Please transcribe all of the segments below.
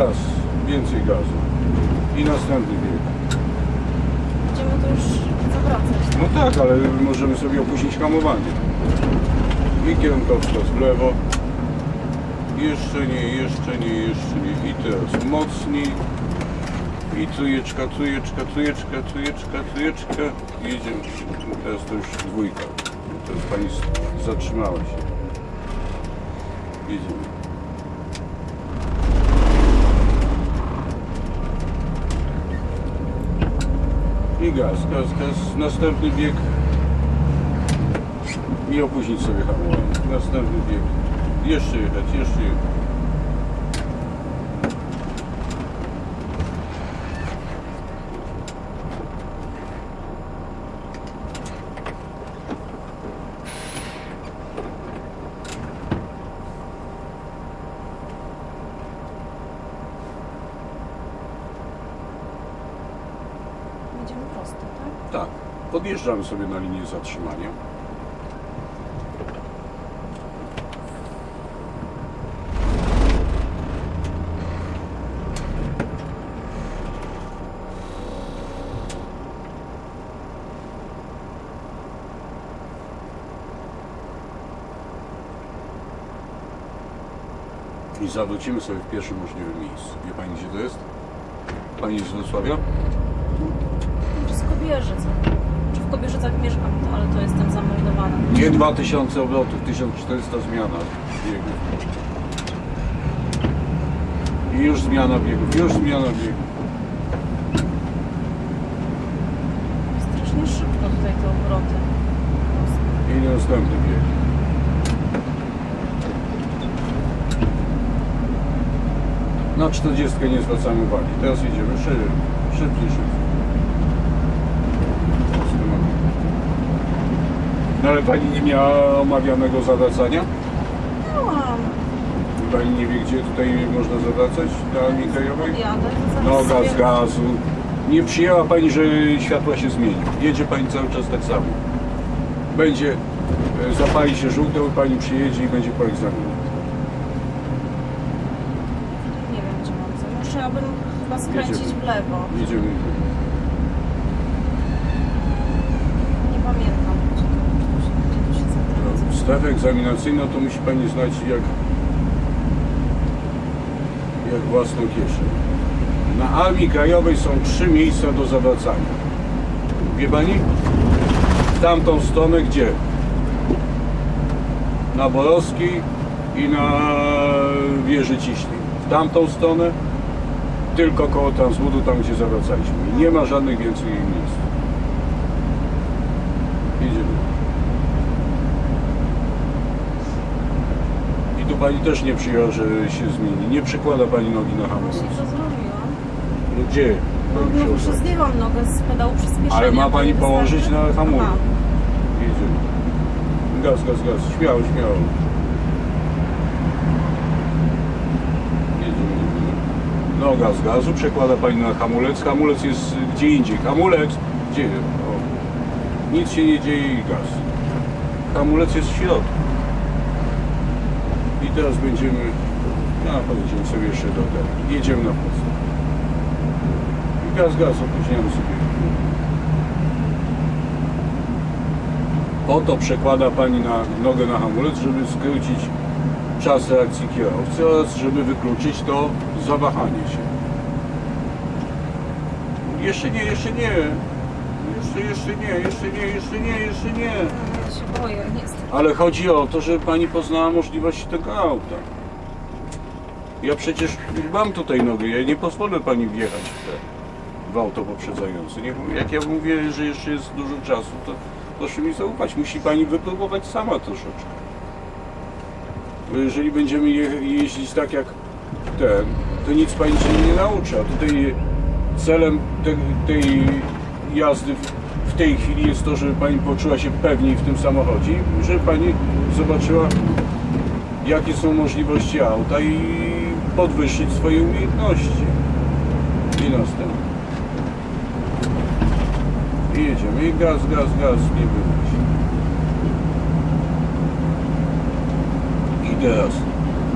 Gaz, więcej gazu. I następny bieg. Będziemy to już zawracać. No tak, ale możemy sobie opóźnić hamowanie. I kierunkowskaz w lewo. Jeszcze nie, jeszcze nie, jeszcze nie. I teraz mocniej. I trójeczka, trójeczka, trójeczka, trójeczka, trójeczka. Jedziemy. Teraz to już dwójka. Teraz pani zatrzymała się. Jedziemy. I gaz, gaz, gaz. Następny bieg. Nie opóźnić sobie hamowanie. Następny bieg. Jeszcze jechać, jeszcze jechać. Będziemy prosto, tak? Tak. Podjeżdżamy sobie na linię zatrzymania. I zawrócimy sobie w pierwszym możliwym miejscu. Wie Pani gdzie to jest? Pani z Wrocławia? Kobierzyce. Czy w Kobierzycach mieszkam, to, ale to jestem zameldowana. Nie 2000 obrotów, 1400 zmiana biegów. I już zmiana biegów, już zmiana biegów. Strasznie szybko tutaj te obroty. I następny bieg. Na 40 nie zwracamy uwagi. Teraz jedziemy szybciej, szybciej, szybciej. No ale pani nie miała omawianego zawracania? Miałam. Pani nie wie, gdzie tutaj można zawracać na linii krajowej? To No gaz, gazu. Nie przyjęła Pani, że światła się zmieni. Jedzie Pani cały czas tak samo. Będzie, e, zapali się żółte, Pani przyjedzie i będzie po egzaminie. Nie wiem, gdzie mam co. Musiałabym chyba skręcić Jedziemy. w lewo. Jedziemy. Nie pamiętam, gdzie to, gdzie to się, gdzie to się zawraca. No, Strefę egzaminacyjną to musi Pani znać jak, jak własną kieszeń. Na Armii Krajowej są trzy miejsca do zawracania. Wie Pani? W tamtą stronę gdzie? Na Borowskiej i na wieży Ciśnej. W tamtą stronę tylko koło Transbudu, tam gdzie zawracaliśmy. Nie ma żadnych więcej miejsc. Jedziemy. I tu pani też nie przyjęła, że się zmieni. Nie przykłada pani nogi na hamulec. No gdzie? No, no ustawi? zdjęłam nogę z pedału przyspieszenia. Ale ma pani położyć na hamulec. Mam. Jedziemy. Gaz, gaz, gaz. Śmiało, śmiało. Jedziemy, jedziemy. No gaz, gazu. Przekłada pani na hamulec. Hamulec jest gdzie indziej. Hamulec. Gdzie? O. Nic się nie dzieje i gaz. Hamulec jest w środku. I teraz będziemy... No, pojedziemy sobie jeszcze do tego. Jedziemy na prosto. I gaz, gaz. Opóźniamy sobie. Po to przekłada Pani na nogę na hamulec, żeby skrócić czas reakcji kierowcy oraz żeby wykluczyć to zawahanie się. Jeszcze nie, jeszcze nie. Jeszcze, jeszcze nie, jeszcze nie, jeszcze nie, jeszcze nie. Się boję, niestety. Ale chodzi o to, żeby Pani poznała możliwości tego auta. Ja przecież mam tutaj nogę, ja nie pozwolę Pani wjechać w, te, w auto poprzedzające. Nie, jak ja mówię, że jeszcze jest dużo czasu, to proszę mi zaufać. Musi Pani wypróbować sama troszeczkę. Bo jeżeli będziemy je, jeździć tak jak ten, to nic Pani się nie nauczy. A tutaj celem te, tej jazdy tej chwili jest to, żeby Pani poczuła się pewniej w tym samochodzie, i żeby Pani zobaczyła, jakie są możliwości auta i podwyższyć swoje umiejętności. I następnie. I jedziemy. I gaz, gaz, gaz, nie wychodzi. I teraz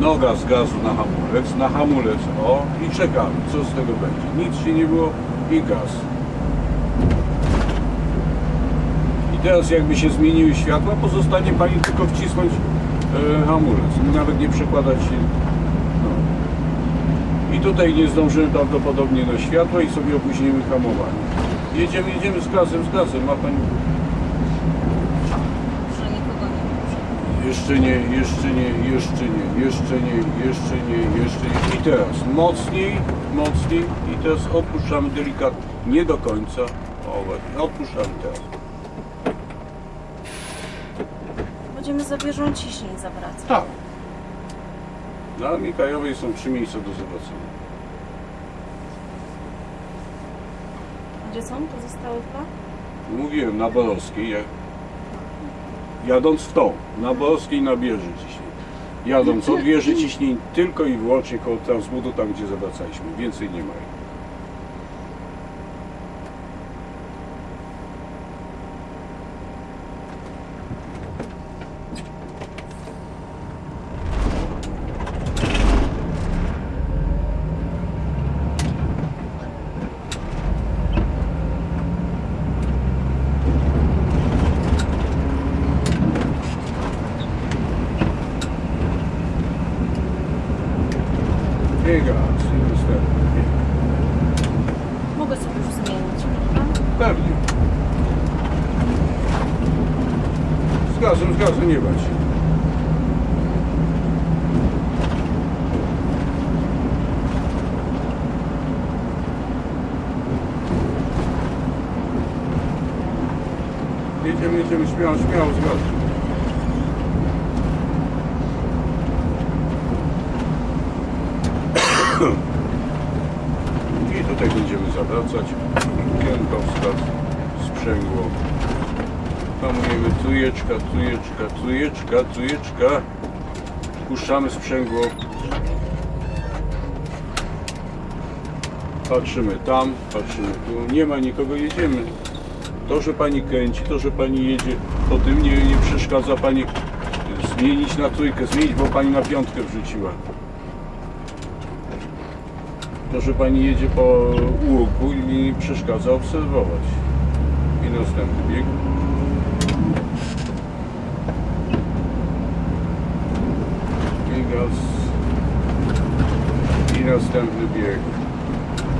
Noga z gazu na hamulec, na hamulec, o i czekamy, co z tego będzie. Nic się nie było i gaz. I teraz jakby się zmieniły światła, pozostanie Pani tylko wcisnąć e, hamulec, nawet nie przekładać się. No. I tutaj nie zdążymy prawdopodobnie na światło i sobie opóźnimy hamowanie. Jedziemy, jedziemy z gazem, z gazem, ma Pani... Jeszcze nie, jeszcze nie, jeszcze nie, jeszcze nie, jeszcze nie, jeszcze nie. I teraz mocniej, mocniej i teraz odpuszczamy delikatnie, nie do końca. O, odpuszczamy teraz. Będziemy za wieżą ciśnień zawracać. Tak. Na Mikołajowej są trzy miejsca do zobaczenia. Gdzie są pozostałe dwa? Mówiłem, na Borowskiej, jak... jadąc w tą, na Borowskiej na Bieży ciśnień. Jadąc od Bieży ciśnień tylko i wyłącznie koło transbudu, tam gdzie zawracaliśmy. Więcej nie ma. Biega, następny. Mogę sobie już zmienić, prawda? Pewnie. Z gazem, z gazem nie bać się. Jedziemy, jedziemy, śmiało, śmiało, z gazem. I tutaj będziemy zawracać. Kierunkowskaz, sprzęgło. Hamujemy tujeczka, tujeczka, tujeczka, tujeczka. Puszczamy sprzęgło. Patrzymy tam, patrzymy tu. Nie ma nikogo, jedziemy. To, że pani kręci, to, że pani jedzie, po tym nie, nie przeszkadza pani zmienić na trójkę, zmienić, bo pani na piątkę wrzuciła. To, że pani jedzie po łuku i mi przeszkadza obserwować. I następny bieg. I gaz. I następny bieg.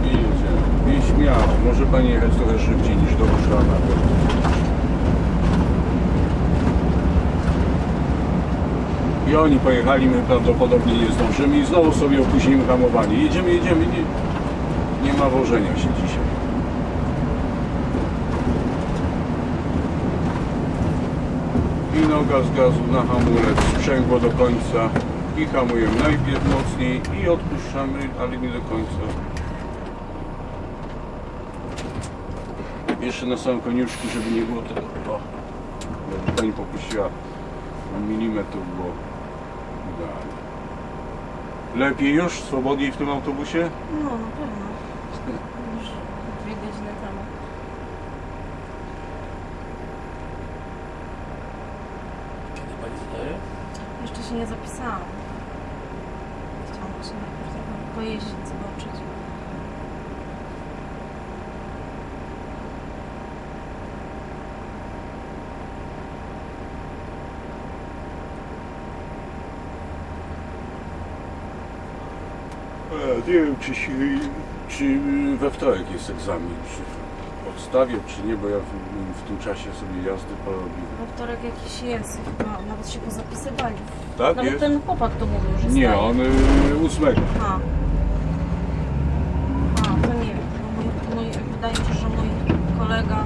I jedziemy. I śmiało. Może pani jechać trochę szybciej niż do Ruszana. I oni pojechali, my prawdopodobnie nie zdążymy i znowu sobie opóźnimy hamowanie. Jedziemy, jedziemy, nie, nie ma wożenia się dzisiaj. I noga z gazu na hamulec, sprzęgło do końca i hamujemy najpierw mocniej i odpuszczamy, ale nie do końca. Jeszcze na samym koniuszku, żeby nie było tego. O, pani popuściła milimetr idealnie. Lepiej już? Swobodniej w tym autobusie? No, na pewno. Już dwie godziny temu. Kiedy pani zadaje? Jeszcze się nie zapisałam. Chciałam właśnie najpierw trochę pojeździć, zobaczyć. E, Nie wiem, czy, się, czy we wtorek jest egzamin, czy odstawię, czy nie, bo ja w, w tym czasie sobie jazdy porobiłem. We wtorek jakiś jest, chyba nawet się pozapisywali. Tak Nawet jest? ten chłopak to mówił, że Nie, staje. on y, ósmego. A. A, to nie wiem. bo Mój, mój, wydaje mi się, że mój kolega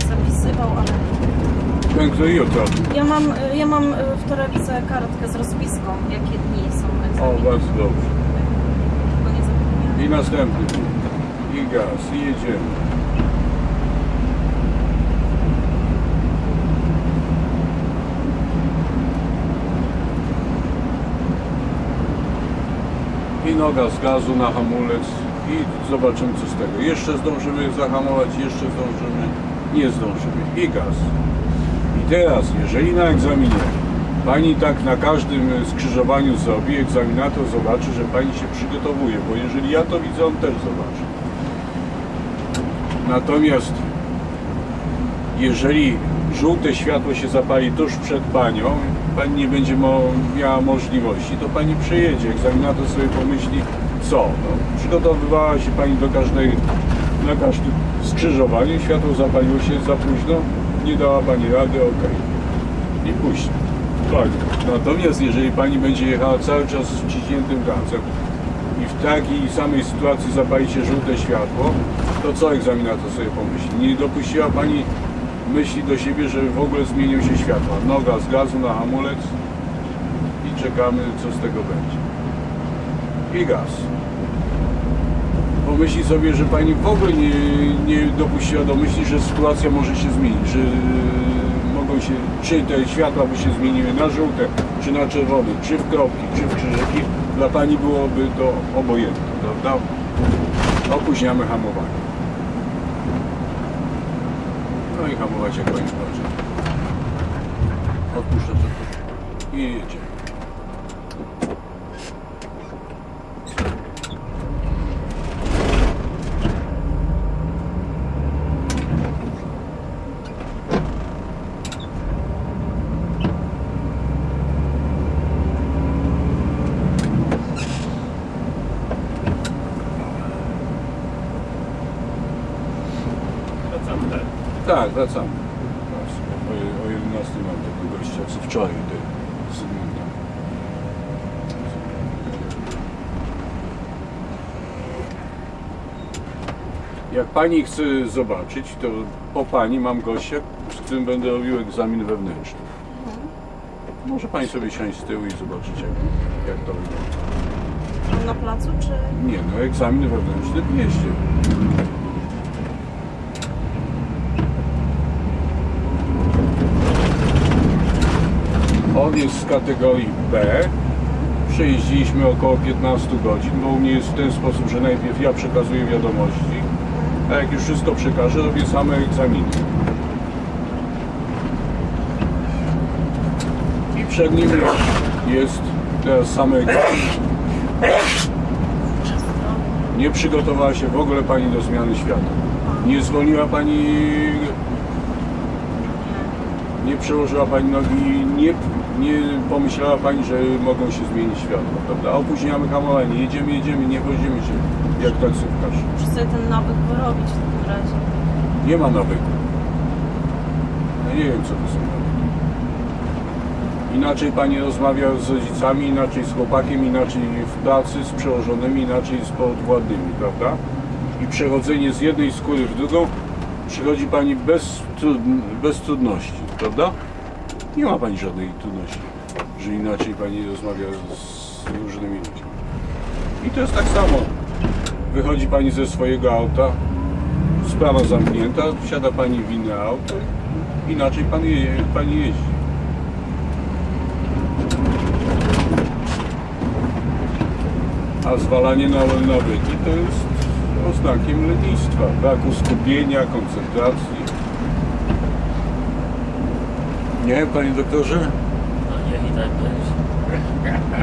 się zapisywał, ale Ten, kto i otrafił. ja mam, y, ja mam y, w torebce kartkę z rozpiską, jakie dni są O, egzaminy. bardzo dobrze. I następny. I gaz, i jedziemy. I noga z gazu na hamulec i zobaczymy co z tego. Jeszcze zdążymy zahamować, jeszcze zdążymy, nie zdążymy. I gaz. I teraz, jeżeli na egzaminie Pani tak na każdym skrzyżowaniu zrobi, egzaminator zobaczy, że pani się przygotowuje, bo jeżeli ja to widzę, on też zobaczy. Natomiast jeżeli żółte światło się zapali tuż przed panią, pani nie będzie miała możliwości, to pani przejedzie. Egzaminator sobie pomyśli, co? No, przygotowywała się pani do każdej, na każdym skrzyżowaniu, światło zapaliło się za późno, nie dała pani rady, ok. I puści. Tak. Natomiast jeżeli pani będzie jechała cały czas z wciśniętym gazem i w takiej samej sytuacji zapali się żółte światło, to co egzaminator sobie pomyśli? Nie dopuściła pani myśli do siebie, że w ogóle zmienią się światła. Noga z gazu na hamulec i czekamy, co z tego będzie. I gaz. Pomyśli sobie, że pani w ogóle nie, nie dopuściła do myśli, że sytuacja może się zmienić, że się, czy te światła by się zmieniły na żółte, czy na czerwone, czy w kropki, czy w krzyżyki. Dla pani byłoby to obojętne, prawda? Opóźniamy hamowanie. No i hamować jak pani zobaczy. Odpuszczę to i jedziemy. Tak? Wracamy. O, o 11 mam tego gościa, co wczoraj z Zygmunta. Jak pani chce zobaczyć, to po pani mam gościa, z którym będę robił egzamin wewnętrzny. Może pani sobie siąść z tyłu i zobaczyć, jak, jak to wygląda. Na placu, czy... Nie, no egzamin wewnętrzny w mieście. On jest z kategorii B. Przejeździliśmy około 15 godzin, bo u mnie jest w ten sposób, że najpierw ja przekazuję wiadomości, a jak już wszystko przekażę, robię same egzaminy. I przed nim jest teraz same egzaminy. Nie przygotowała się w ogóle Pani do zmiany świata. Nie zwolniła Pani, nie przełożyła Pani nogi, nie, nie pomyślała Pani, że mogą się zmienić światła, prawda? Opóźniamy hamowanie, jedziemy, jedziemy, nie wodzimy się jak taksówkarz. Muszę sobie ten nawyk wyrobić w takim razie. Nie ma nawyku. Ja nie wiem, co to są nawyki. Inaczej Pani rozmawia z rodzicami, inaczej z chłopakiem, inaczej w pracy, z przełożonymi, inaczej z podwładnymi, prawda? I przechodzenie z jednej skóry w drugą przychodzi Pani bez, trud, bez trudności, prawda? Nie ma Pani żadnej trudności, że inaczej Pani rozmawia z różnymi ludźmi. I to jest tak samo. Wychodzi Pani ze swojego auta, sprawa zamknięta, wsiada Pani w inne auto, inaczej pan je, Pani jeździ. A zwalanie na nawyki to jest oznakiem lenistwa, braku skupienia, koncentracji. Nie, Panie Doktorze? No niech i tak będzie.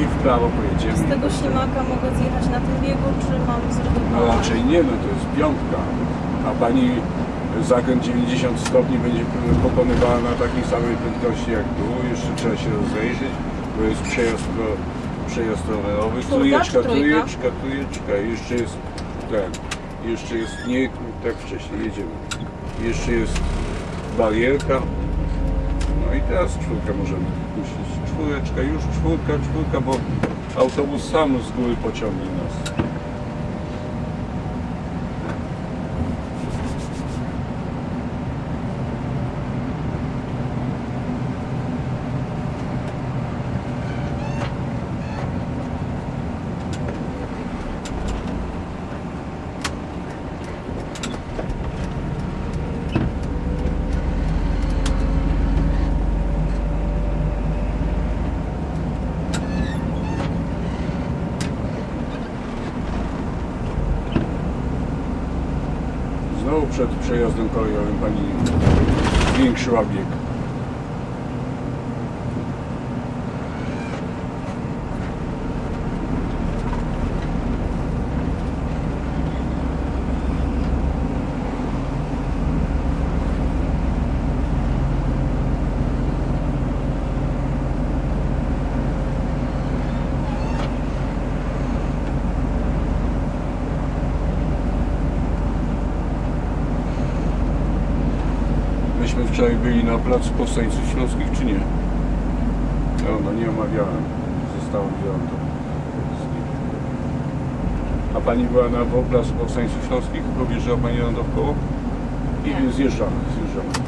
I w prawo pojedziemy. Z tego ślimaka mogę zjechać na tym biegu, czy mam No zredukować? raczej nie, no to jest piątka. A pani zakręt 90 stopni będzie pokonywała na takiej samej prędkości jak tu. Jeszcze trzeba się rozejrzeć, bo jest przejazd, ro- przejazd rowerowy. Trójeczka, trójeczka, trójeczka. Jeszcze jest ten. Jeszcze jest nie tak wcześniej, jedziemy. Jeszcze jest barierka. No i teraz czwórkę możemy puścić. Czwóreczka, już czwórka, czwórka, bo autobus sam z góry pociągnie nas. Przed przejazdem kolejowym pani zwiększyła bieg. Wczoraj byli na placu Powstańców Śląskich, czy nie? No, no nie omawiałem. Zostało wziąłem to. A pani była na placu Powstańców Śląskich? Objeżdżała pani na dookoło? I Nie. zjeżdżamy, zjeżdżamy.